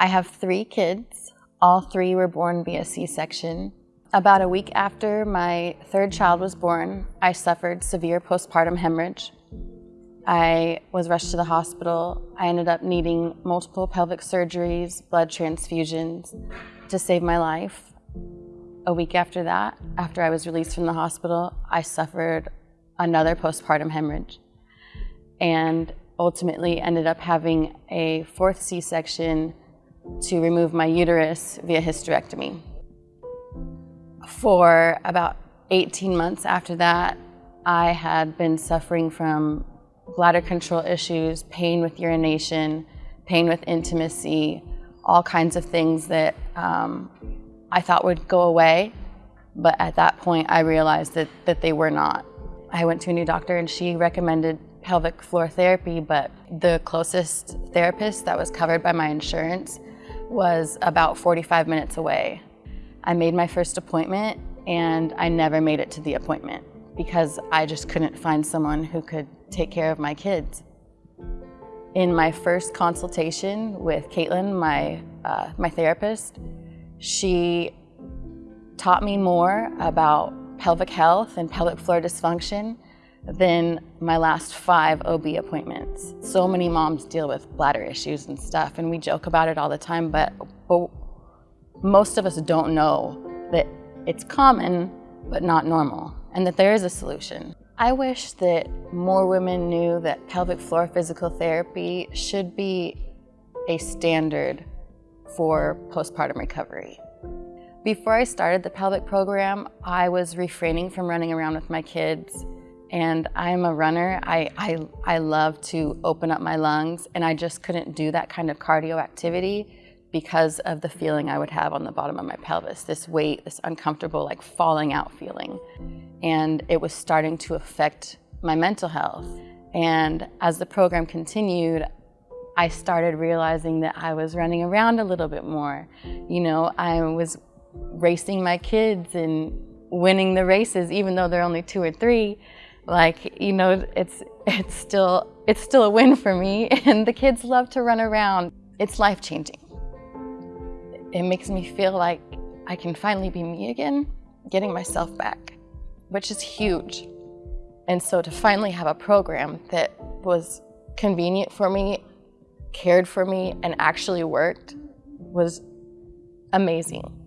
I have three kids. All three were born via C-section. About a week after my third child was born, I suffered severe postpartum hemorrhage. I was rushed to the hospital. I ended up needing multiple pelvic surgeries, blood transfusions to save my life. A week after that, after I was released from the hospital, I suffered another postpartum hemorrhage and ultimately ended up having a fourth C-section to remove my uterus via hysterectomy. For about 18 months after that, I had been suffering from bladder control issues, pain with urination, pain with intimacy, all kinds of things that um, I thought would go away. But at that point, I realized that, that they were not. I went to a new doctor and she recommended pelvic floor therapy, but the closest therapist that was covered by my insurance was about 45 minutes away. I made my first appointment and I never made it to the appointment because I just couldn't find someone who could take care of my kids. In my first consultation with Caitlin, my, uh, my therapist, she taught me more about pelvic health and pelvic floor dysfunction than my last five OB appointments. So many moms deal with bladder issues and stuff, and we joke about it all the time, but, but most of us don't know that it's common, but not normal, and that there is a solution. I wish that more women knew that pelvic floor physical therapy should be a standard for postpartum recovery. Before I started the pelvic program, I was refraining from running around with my kids and I'm a runner. I, I, I love to open up my lungs and I just couldn't do that kind of cardio activity because of the feeling I would have on the bottom of my pelvis, this weight, this uncomfortable like falling out feeling. And it was starting to affect my mental health. And as the program continued, I started realizing that I was running around a little bit more. You know, I was racing my kids and winning the races, even though they're only two or three like you know it's it's still it's still a win for me and the kids love to run around. It's life-changing. It makes me feel like I can finally be me again getting myself back which is huge. And so to finally have a program that was convenient for me cared for me and actually worked was amazing